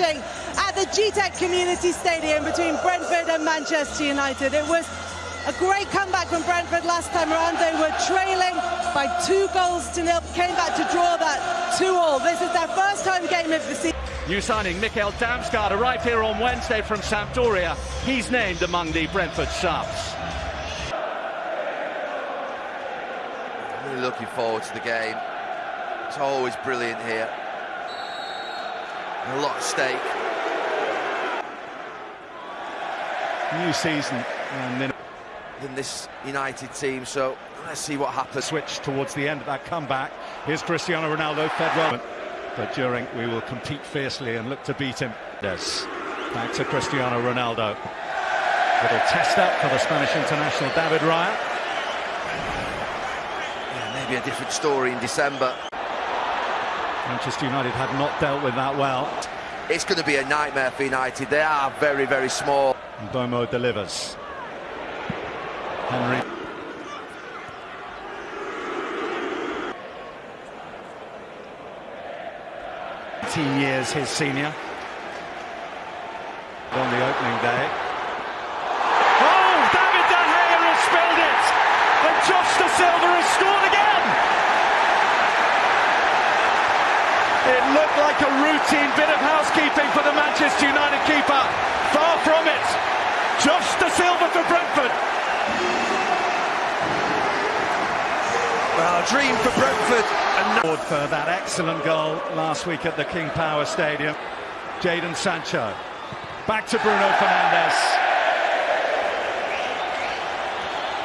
at the Gtech Community Stadium between Brentford and Manchester United. It was a great comeback from Brentford last time around. They were trailing by two goals to nil, came back to draw that two all. This is their first home game of the season. New signing Mikkel Damsgaard arrived here on Wednesday from Sampdoria. He's named among the Brentford subs. Really looking forward to the game. It's always brilliant here a lot at stake. New season and then in this United team, so let's see what happens. Switch towards the end of that comeback. Here's Cristiano Ronaldo, fed well. But during, we will compete fiercely and look to beat him. Yes. Back to Cristiano Ronaldo. Little test up for the Spanish international David Raya. Yeah, maybe a different story in December. Manchester United had not dealt with that well. It's going to be a nightmare for United. They are very, very small. Mbeumo delivers. Henry. Eighteen years his senior. On the opening day. Oh, David De Gea has spilled it! And Josh Dasilva has scored again! It looked like a routine bit of housekeeping for the Manchester United keeper. Far from it. Josh Dasilva for Brentford. Well, a dream for Brentford. And for that excellent goal last week at the King Power Stadium. Jadon Sancho. Back to Bruno Fernandes.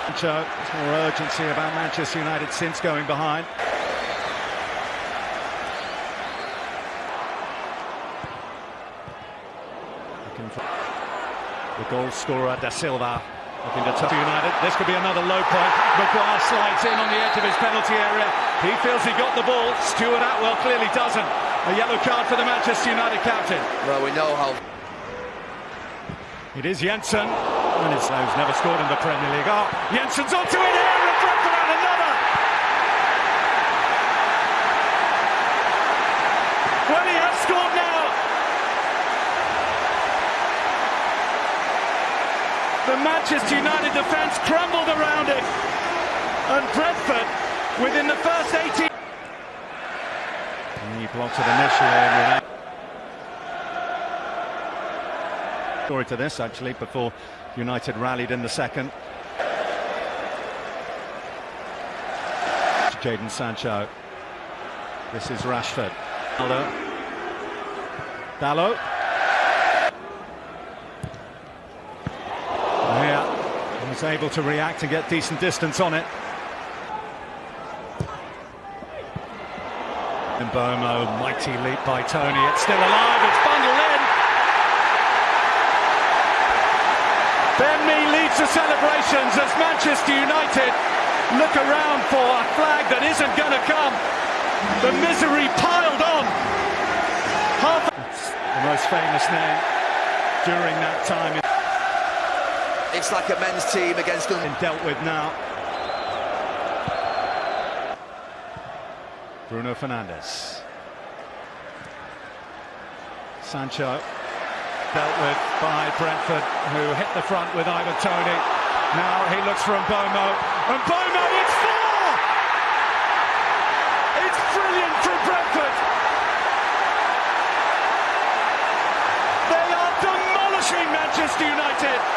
Sancho, there's more urgency about Manchester United since going behind. The goal scorer, Dasilva, looking to touch United. This could be another low point. Maguire slides in on the edge of his penalty area. He feels he got the ball. Stuart Atwell clearly doesn't. A yellow card for the Manchester United captain. Well, we know how... It is Jensen. And it's who's never scored in the Premier League. Oh, Jensen's onto it here, and Brentford and another. Well, he has scored now. The Manchester United defence crumbled around it. And Brentford, within the first 18... He blocked it initially. Story to this, actually, before United rallied in the second. Jadon Sancho. This is Rashford. Dalot. Yeah, was able to react and get decent distance on it. Mbeumo, mighty leap by Tony. It's still alive. It's bundled in. Ben Mee leads the celebrations as Manchester United look around for a flag that isn't going to come. The misery piled on. Half the most famous name during that time. It's like a men's team against them. Dealt with now. Bruno Fernandes. Sancho dealt with by Brentford, who hit the front with Ivan Toney. Now he looks for Mbeumo. Mbeumo, it's four! It's brilliant from Brentford. They are demolishing Manchester United.